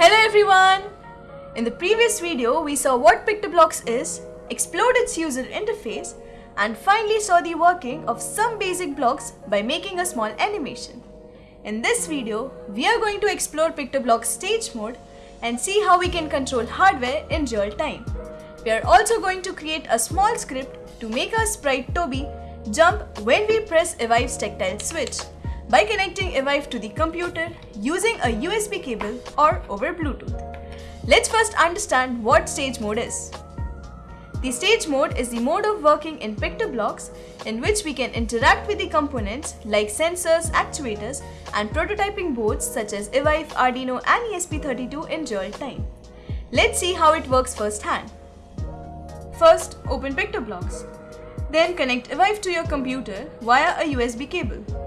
Hello everyone! In the previous video, we saw what PictoBlox is, explored its user interface, and finally saw the working of some basic blocks by making a small animation. In this video, we are going to explore PictoBlox stage mode and see how we can control hardware in real time. We are also going to create a small script to make our sprite Toby jump when we press Evive's tactile switch by connecting Evive to the computer using a USB cable or over Bluetooth. Let's first understand what stage mode is. The stage mode is the mode of working in PictoBlox in which we can interact with the components like sensors, actuators and prototyping boards such as Evive, Arduino and ESP32 in real time. Let's see how it works firsthand. First, open PictoBlox. Then connect Evive to your computer via a USB cable.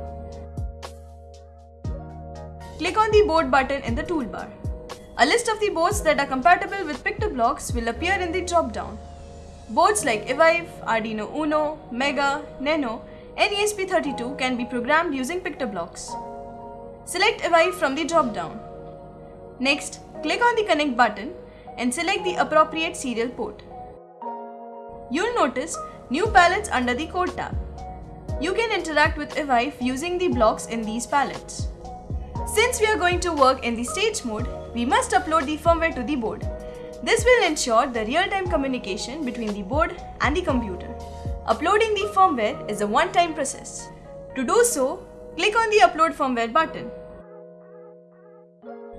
Click on the board button in the toolbar. A list of the boards that are compatible with PictoBlox will appear in the drop-down. Boards like Evive, Arduino Uno, Mega, Nano, and ESP32 can be programmed using PictoBlox. Select Evive from the drop-down. Next, click on the Connect button and select the appropriate serial port. You'll notice new palettes under the Code tab. You can interact with Evive using the blocks in these palettes. Since we are going to work in the stage mode, we must upload the firmware to the board. This will ensure the real-time communication between the board and the computer. Uploading the firmware is a one-time process. To do so, click on the Upload Firmware button.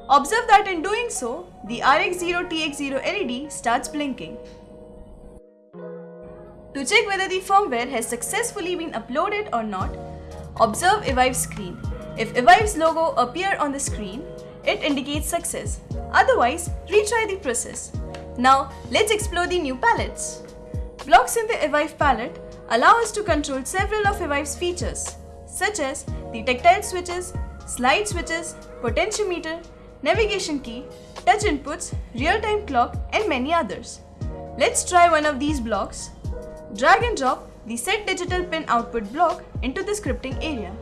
Observe that in doing so, the RX0TX0 LED starts blinking. To check whether the firmware has successfully been uploaded or not, observe Evive screen. If Evive's logo appear on the screen, it indicates success. Otherwise, retry the process. Now, let's explore the new palettes. Blocks in the Evive palette allow us to control several of Evive's features, such as the tactile switches, slide switches, potentiometer, navigation key, touch inputs, real-time clock, and many others. Let's try one of these blocks. Drag and drop the set digital pin output block into the scripting area.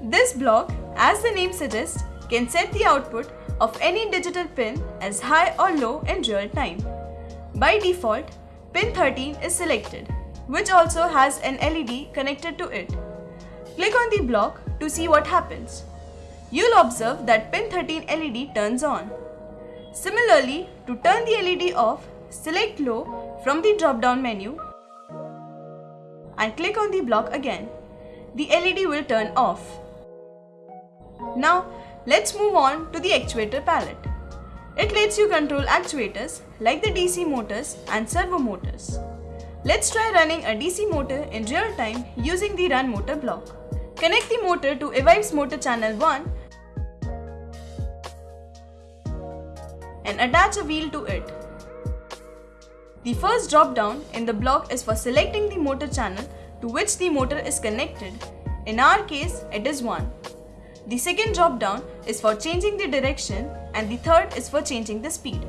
This block, as the name suggests, can set the output of any digital pin as high or low in real time. By default, pin 13 is selected, which also has an LED connected to it. Click on the block to see what happens. You'll observe that pin 13 LED turns on. Similarly, to turn the LED off, select low from the drop-down menu and click on the block again. The LED will turn off. Now, let's move on to the actuator palette. It lets you control actuators like the DC motors and servo motors. Let's try running a DC motor in real time using the run motor block. Connect the motor to Evive's motor channel 1 and attach a wheel to it. The first drop down in the block is for selecting the motor channel to which the motor is connected. In our case, it is 1. The second drop down is for changing the direction and the third is for changing the speed.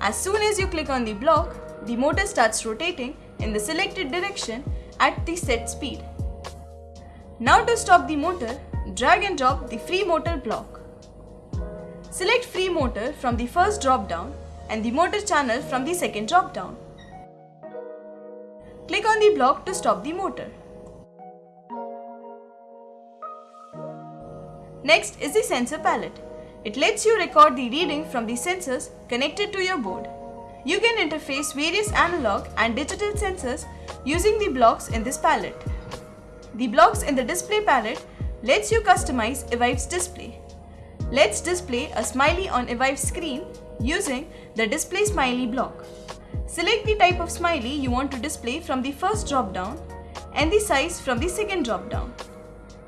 As soon as you click on the block, the motor starts rotating in the selected direction at the set speed. Now to stop the motor, drag and drop the free motor block. Select free motor from the first drop down and the motor channel from the second drop down. Click on the block to stop the motor. Next is the sensor palette. It lets you record the reading from the sensors connected to your board. You can interface various analog and digital sensors using the blocks in this palette. The blocks in the display palette lets you customize Evive's display. Let's display a smiley on Evive's screen using the display smiley block. Select the type of smiley you want to display from the first drop down and the size from the second drop down.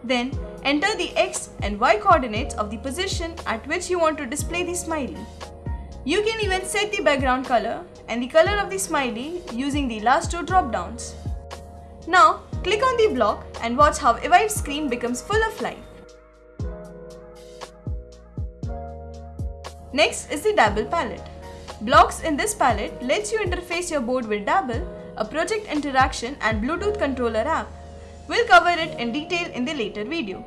Then enter the x and y coordinates of the position at which you want to display the smiley. You can even set the background color and the color of the smiley using the last two drop downs. Now click on the block and watch how Evive's screen becomes full of life. Next is the Dabble palette. Blocks in this palette lets you interface your board with Dabble, a project interaction and Bluetooth controller app. We'll cover it in detail in the later video.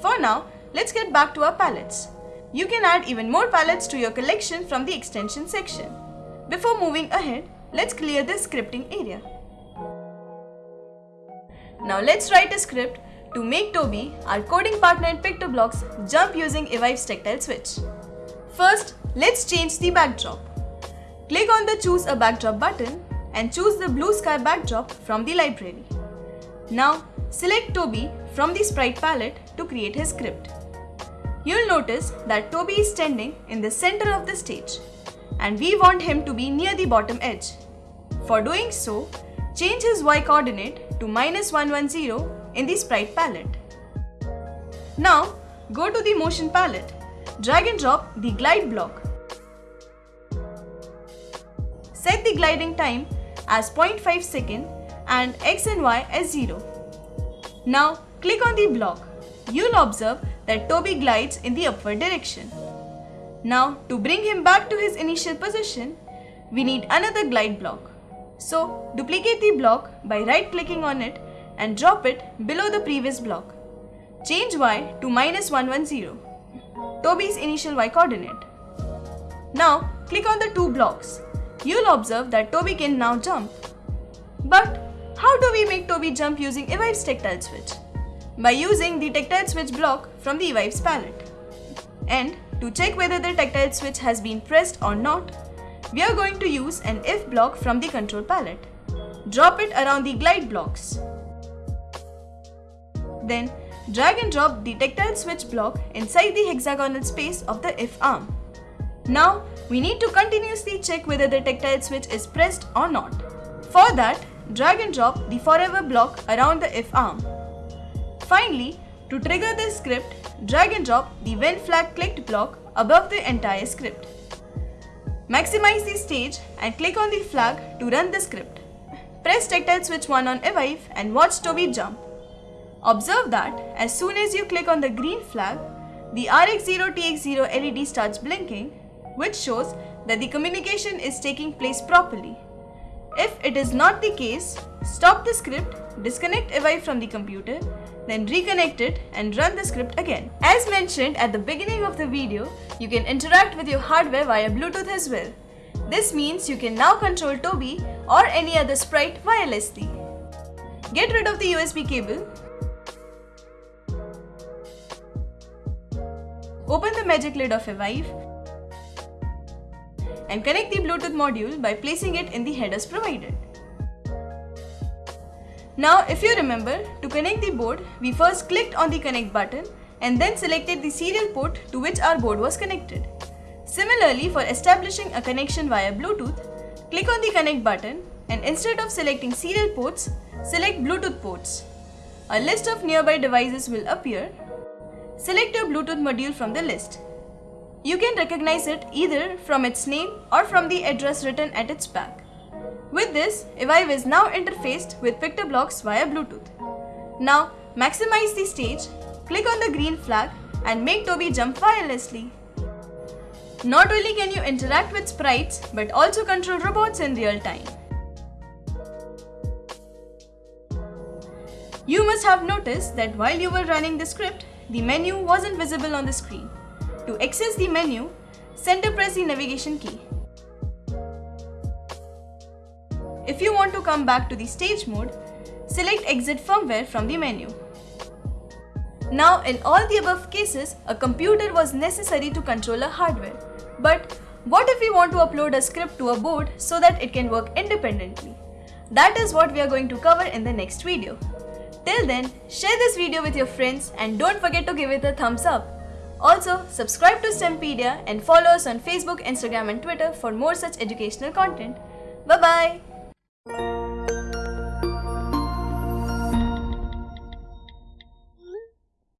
For now, let's get back to our palettes. You can add even more palettes to your collection from the extension section. Before moving ahead, let's clear the scripting area. Now let's write a script to make Toby, our coding partner in PictoBlox, jump using Evive's tactile switch. First, let's change the backdrop. Click on the choose a backdrop button and choose the blue sky backdrop from the library. Now, select Toby from the sprite palette to create his script. You'll notice that Toby is standing in the center of the stage and we want him to be near the bottom edge. For doing so, change his y coordinate to minus 110 in the sprite palette. Now, go to the motion palette, drag and drop the glide block. Set the gliding time as 0.5 second and x and y as 0. Now, click on the block. You'll observe that Toby glides in the upward direction. Now, to bring him back to his initial position, we need another glide block. So, duplicate the block by right clicking on it and drop it below the previous block. Change y to minus 110, Toby's initial y coordinate. Now, click on the two blocks. You'll observe that Toby can now jump. But, how do we make Toby jump using Evive's tactile switch? By using the tactile switch block from the Evive's palette. And to check whether the tactile switch has been pressed or not, we are going to use an if block from the control palette. Drop it around the glide blocks. Then drag and drop the tactile switch block inside the hexagonal space of the if arm. Now we need to continuously check whether the tactile switch is pressed or not. For that, drag and drop the forever block around the if arm. Finally, to trigger this script, drag and drop the when flag clicked block above the entire script. Maximize the stage and click on the flag to run the script. Press tactile switch 1 on Evive and watch Toby jump. Observe that as soon as you click on the green flag, the RX0TX0 LED starts blinking, which shows that the communication is taking place properly. If it is not the case, stop the script, disconnect Evive from the computer, then reconnect it and run the script again. As mentioned at the beginning of the video, you can interact with your hardware via Bluetooth as well. This means you can now control Toby or any other sprite wirelessly. Get rid of the USB cable Open the magic lid of Evive and connect the Bluetooth module by placing it in the headers provided. Now if you remember, to connect the board, we first clicked on the connect button and then selected the serial port to which our board was connected. Similarly, for establishing a connection via Bluetooth, click on the connect button and instead of selecting serial ports, select Bluetooth ports. A list of nearby devices will appear Select your Bluetooth module from the list. You can recognize it either from its name or from the address written at its back. With this, Evive is now interfaced with PictoBlox via Bluetooth. Now, maximize the stage, click on the green flag and make Toby jump wirelessly. Not only can you interact with sprites, but also control robots in real time. You must have noticed that while you were running the script, the menu wasn't visible on the screen. To access the menu, center press the navigation key. If you want to come back to the stage mode, select exit firmware from the menu. Now in all the above cases, a computer was necessary to control a hardware. But what if we want to upload a script to a board so that it can work independently? That is what we are going to cover in the next video. Till then, share this video with your friends and don't forget to give it a thumbs up. Also, subscribe to STEMpedia and follow us on Facebook, Instagram and Twitter for more such educational content. Bye-bye!